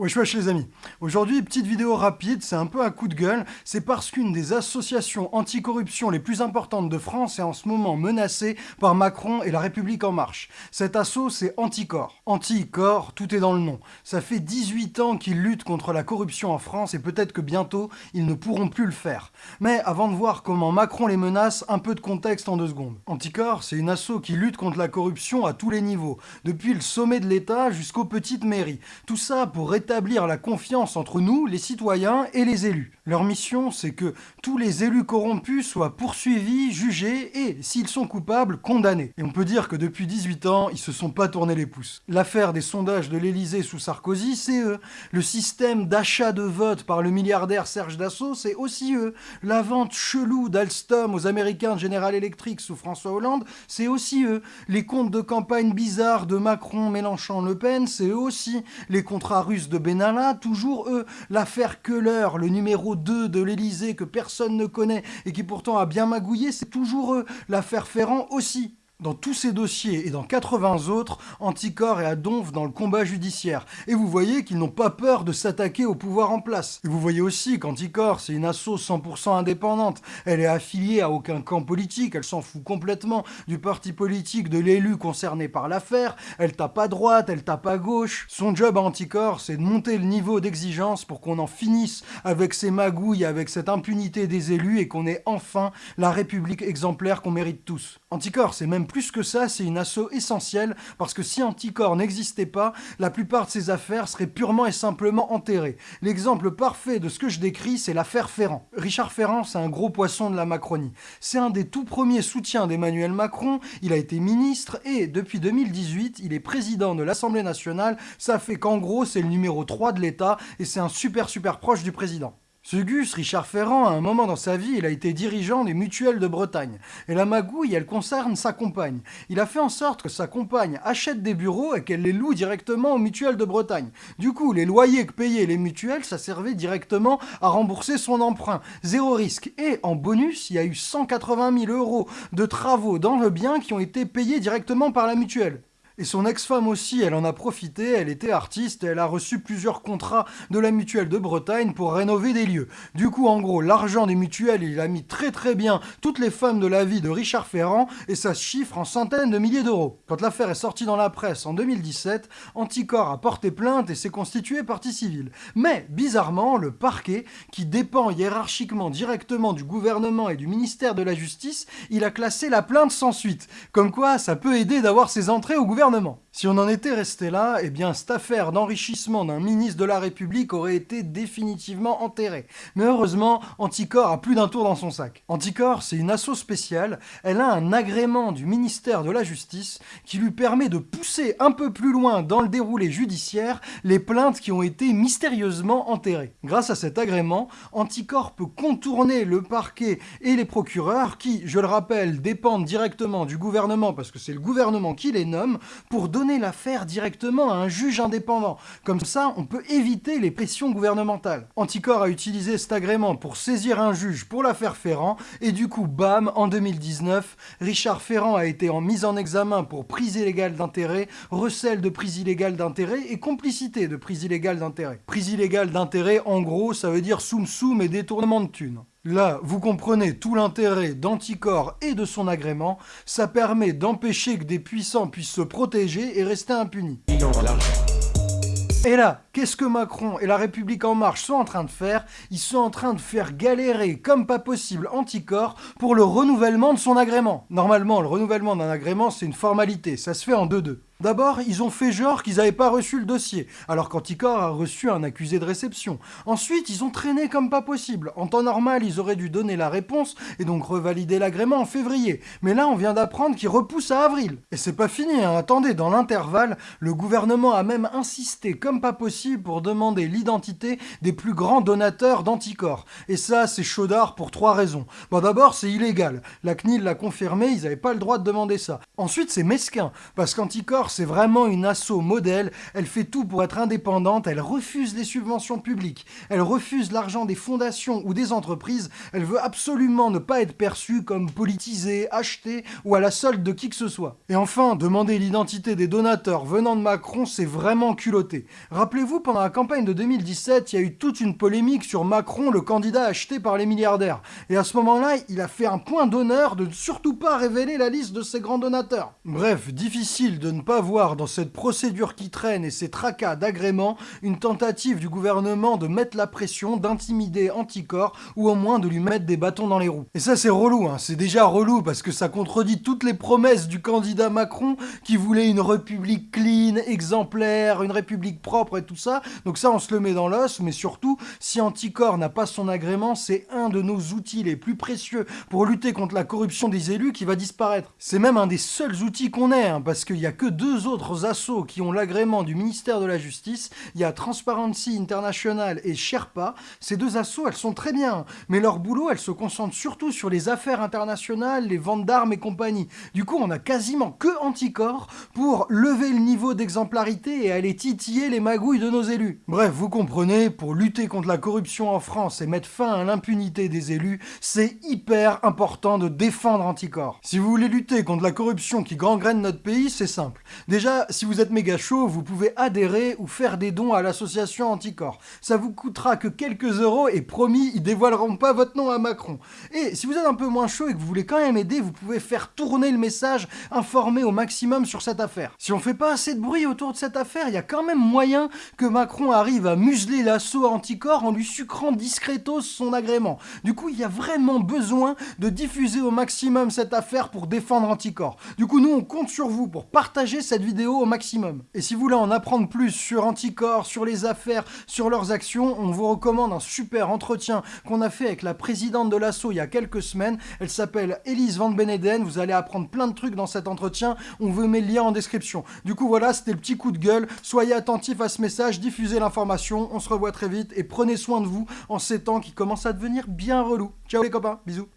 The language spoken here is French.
Wesh wesh les amis, aujourd'hui petite vidéo rapide, c'est un peu un coup de gueule, c'est parce qu'une des associations anticorruption les plus importantes de France est en ce moment menacée par Macron et la République En Marche. Cet assaut c'est Anticor. Anticor, tout est dans le nom. Ça fait 18 ans qu'ils luttent contre la corruption en France et peut-être que bientôt ils ne pourront plus le faire. Mais avant de voir comment Macron les menace, un peu de contexte en deux secondes. Anticor c'est une asso qui lutte contre la corruption à tous les niveaux, depuis le sommet de l'État jusqu'aux petites mairies. Tout ça pour établir la confiance entre nous, les citoyens et les élus. Leur mission, c'est que tous les élus corrompus soient poursuivis, jugés et, s'ils sont coupables, condamnés. Et on peut dire que depuis 18 ans, ils se sont pas tournés les pouces. L'affaire des sondages de l'Elysée sous Sarkozy, c'est eux. Le système d'achat de vote par le milliardaire Serge Dassault, c'est aussi eux. La vente chelou d'Alstom aux Américains de General Electric sous François Hollande, c'est aussi eux. Les comptes de campagne bizarres de Macron, Mélenchon, Le Pen, c'est eux aussi. Les contrats russes de Benalla, toujours eux. L'affaire Keller, le numéro 2 de l'Elysée que personne ne connaît et qui pourtant a bien magouillé, c'est toujours eux. L'affaire Ferrand aussi. Dans tous ces dossiers et dans 80 autres, Anticor est à donf dans le combat judiciaire. Et vous voyez qu'ils n'ont pas peur de s'attaquer au pouvoir en place. Et vous voyez aussi qu'Anticor, c'est une asso 100% indépendante. Elle est affiliée à aucun camp politique, elle s'en fout complètement du parti politique de l'élu concerné par l'affaire. Elle tape à droite, elle tape à gauche. Son job à Anticor, c'est de monter le niveau d'exigence pour qu'on en finisse avec ces magouilles, avec cette impunité des élus et qu'on ait enfin la République exemplaire qu'on mérite tous. Anticor, c'est même plus que ça, c'est une asso essentielle, parce que si Anticor n'existait pas, la plupart de ces affaires seraient purement et simplement enterrées. L'exemple parfait de ce que je décris, c'est l'affaire Ferrand. Richard Ferrand, c'est un gros poisson de la Macronie. C'est un des tout premiers soutiens d'Emmanuel Macron, il a été ministre, et depuis 2018, il est président de l'Assemblée nationale, ça fait qu'en gros, c'est le numéro 3 de l'État, et c'est un super super proche du président. Ce Gus, Richard Ferrand, à un moment dans sa vie, il a été dirigeant des mutuelles de Bretagne. Et la magouille, elle concerne sa compagne. Il a fait en sorte que sa compagne achète des bureaux et qu'elle les loue directement aux mutuelles de Bretagne. Du coup, les loyers que payaient les mutuelles, ça servait directement à rembourser son emprunt. Zéro risque. Et en bonus, il y a eu 180 000 euros de travaux dans le bien qui ont été payés directement par la mutuelle. Et son ex-femme aussi, elle en a profité, elle était artiste elle a reçu plusieurs contrats de la mutuelle de Bretagne pour rénover des lieux. Du coup, en gros, l'argent des mutuelles, il a mis très très bien toutes les femmes de la vie de Richard Ferrand et ça se chiffre en centaines de milliers d'euros. Quand l'affaire est sortie dans la presse en 2017, Anticor a porté plainte et s'est constitué partie civile. Mais, bizarrement, le parquet, qui dépend hiérarchiquement directement du gouvernement et du ministère de la Justice, il a classé la plainte sans suite. Comme quoi, ça peut aider d'avoir ses entrées au gouvernement si on en était resté là, eh bien cette affaire d'enrichissement d'un ministre de la République aurait été définitivement enterrée. Mais heureusement, Anticor a plus d'un tour dans son sac. Anticor, c'est une asso spéciale, elle a un agrément du ministère de la Justice qui lui permet de pousser un peu plus loin dans le déroulé judiciaire les plaintes qui ont été mystérieusement enterrées. Grâce à cet agrément, Anticor peut contourner le parquet et les procureurs qui, je le rappelle, dépendent directement du gouvernement parce que c'est le gouvernement qui les nomme, pour donner l'affaire directement à un juge indépendant. Comme ça, on peut éviter les pressions gouvernementales. Anticor a utilisé cet agrément pour saisir un juge pour l'affaire Ferrand, et du coup, bam, en 2019, Richard Ferrand a été en mise en examen pour prise illégale d'intérêt, recel de prise illégale d'intérêt et complicité de prise illégale d'intérêt. Prise illégale d'intérêt, en gros, ça veut dire soum soum et détournement de thunes. Là, vous comprenez tout l'intérêt d'Anticor et de son agrément, ça permet d'empêcher que des puissants puissent se protéger et rester impunis. Et là, qu'est-ce que Macron et la République En Marche sont en train de faire? Ils sont en train de faire galérer comme pas possible Anticor pour le renouvellement de son agrément. Normalement, le renouvellement d'un agrément, c'est une formalité, ça se fait en 2-2. D'abord, ils ont fait genre qu'ils n'avaient pas reçu le dossier, alors qu'Anticor a reçu un accusé de réception. Ensuite, ils ont traîné comme pas possible. En temps normal, ils auraient dû donner la réponse et donc revalider l'agrément en février. Mais là, on vient d'apprendre qu'ils repoussent à avril. Et c'est pas fini, hein. attendez, dans l'intervalle, le gouvernement a même insisté comme pas possible pour demander l'identité des plus grands donateurs d'Anticor. Et ça, c'est chaudard pour trois raisons. Bon, d'abord, c'est illégal. La CNIL l'a confirmé, ils n'avaient pas le droit de demander ça. Ensuite, c'est mesquin, parce qu'Anticor C'est vraiment une asso modèle, elle fait tout pour être indépendante, elle refuse les subventions publiques, elle refuse l'argent des fondations ou des entreprises, elle veut absolument ne pas être perçue comme politisée, achetée ou à la solde de qui que ce soit. Et enfin, demander l'identité des donateurs venant de Macron, c'est vraiment culotté. Rappelez-vous, pendant la campagne de 2017, il y a eu toute une polémique sur Macron, le candidat acheté par les milliardaires. Et à ce moment-là, il a fait un point d'honneur de ne surtout pas révéler la liste de ses grands donateurs. Bref, difficile de ne pas voir dans cette procédure qui traîne et ces tracas d'agrément une tentative du gouvernement de mettre la pression, d'intimider Anticor ou au moins de lui mettre des bâtons dans les roues. Et ça c'est relou, hein. c'est déjà relou parce que ça contredit toutes les promesses du candidat Macron qui voulait une république clean, exemplaire, une république propre et tout ça. Donc ça on se le met dans l'os, mais surtout, si Anticor n'a pas son agrément, c'est un de nos outils les plus précieux pour lutter contre la corruption des élus qui va disparaître. C'est même un des seuls outils qu'on ait, hein, parce qu'il n'y a que deux autres assos qui ont l'agrément du ministère de la Justice. Il y a Transparency International et Sherpa. Ces deux assos, elles sont très bien, mais leur boulot, elles se concentrent surtout sur les affaires internationales, les ventes d'armes et compagnie. Du coup, on a quasiment que Anticor pour lever le niveau d'exemplarité et aller titiller les magouilles de nos élus. Bref, vous comprenez, pour lutter contre la corruption en France et mettre fin à l'impunité des élus, c'est hyper important de défendre Anticor. Si vous voulez lutter contre la corruption qui gangrène notre pays, c'est simple. Déjà, si vous êtes méga chaud, vous pouvez adhérer ou faire des dons à l'association Anticor. Ça vous coûtera que quelques euros et promis, ils dévoileront pas votre nom à Macron. Et si vous êtes un peu moins chaud et que vous voulez quand même aider, vous pouvez faire tourner le message, informer au maximum sur cette affaire. Si on fait pas assez de bruit autour de cette affaire, il y a quand même moyen que Macron arrive à museler l'assaut Anticor en lui sucrant discretos son agrément. Du coup, il y a vraiment besoin de diffuser au maximum cette affaire pour défendre Anticor. Du coup, nous, on compte sur vous pour partager cette vidéo au maximum. Et si vous voulez en apprendre plus sur Anticor, sur les affaires, sur leurs actions, on vous recommande un super entretien qu'on a fait avec la présidente de l'assaut il y a quelques semaines. Elle s'appelle Elise Van Beneden. Vous allez apprendre plein de trucs dans cet entretien. On vous met le lien en description. Du coup, voilà, c'était le petit coup de gueule. Soyez attentifs à ce message, diffusez l'information. On se revoit très vite et prenez soin de vous en ces temps qui commencent à devenir bien relous. Ciao les copains, bisous